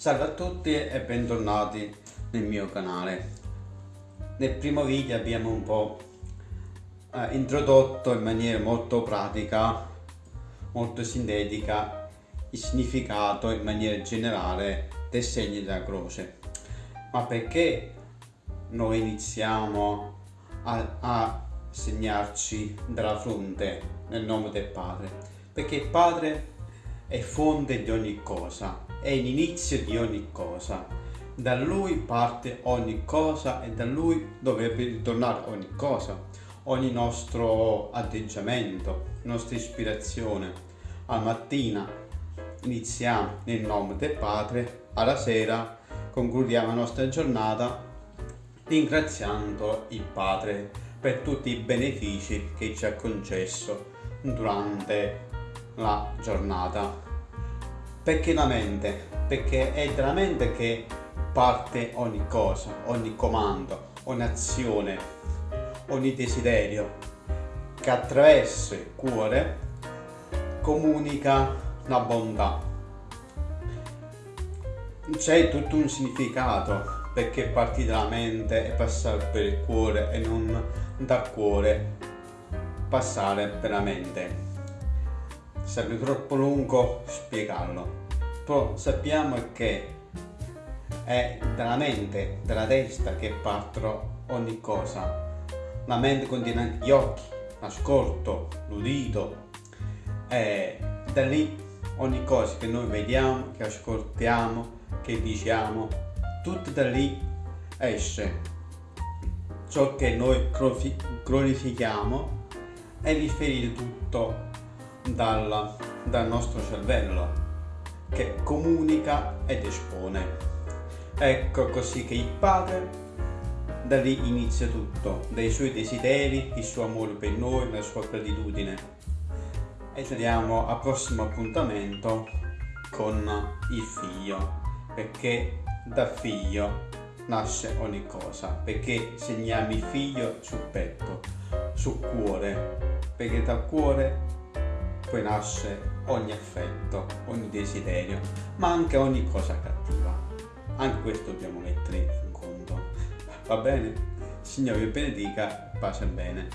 Salve a tutti e bentornati nel mio canale. Nel primo video abbiamo un po' eh, introdotto in maniera molto pratica, molto sintetica, il significato in maniera generale del segno della croce. Ma perché noi iniziamo a, a segnarci dalla fronte nel nome del Padre? Perché il Padre è fonte di ogni cosa è l'inizio di ogni cosa. Da lui parte ogni cosa e da lui dovrebbe ritornare ogni cosa, ogni nostro atteggiamento, nostra ispirazione. Al mattina iniziamo nel nome del Padre, alla sera concludiamo la nostra giornata ringraziando il Padre per tutti i benefici che ci ha concesso durante la giornata perché la mente? Perché è dalla mente che parte ogni cosa, ogni comando, ogni azione, ogni desiderio che attraverso il cuore comunica la bontà. C'è tutto un significato perché partire dalla mente e passare per il cuore e non dal cuore passare per la mente sarebbe troppo lungo spiegarlo. Però sappiamo che è dalla mente, dalla testa che partono ogni cosa. La mente contiene anche gli occhi, l'ascolto, l'udito. E da lì ogni cosa che noi vediamo, che ascoltiamo, che diciamo tutto da lì esce. Ciò che noi glorifichiamo è riferito tutto dal, dal nostro cervello che comunica ed espone. Ecco così che il Padre da lì inizia tutto, dai suoi desideri, il suo amore per noi, la sua gratitudine. E ci vediamo al prossimo appuntamento con il figlio, perché da figlio nasce ogni cosa, perché segniamo il figlio sul petto, sul cuore, perché dal cuore poi nasce ogni affetto, ogni desiderio, ma anche ogni cosa cattiva. Anche questo dobbiamo mettere in conto. Va bene? Signore vi benedica, pace e bene.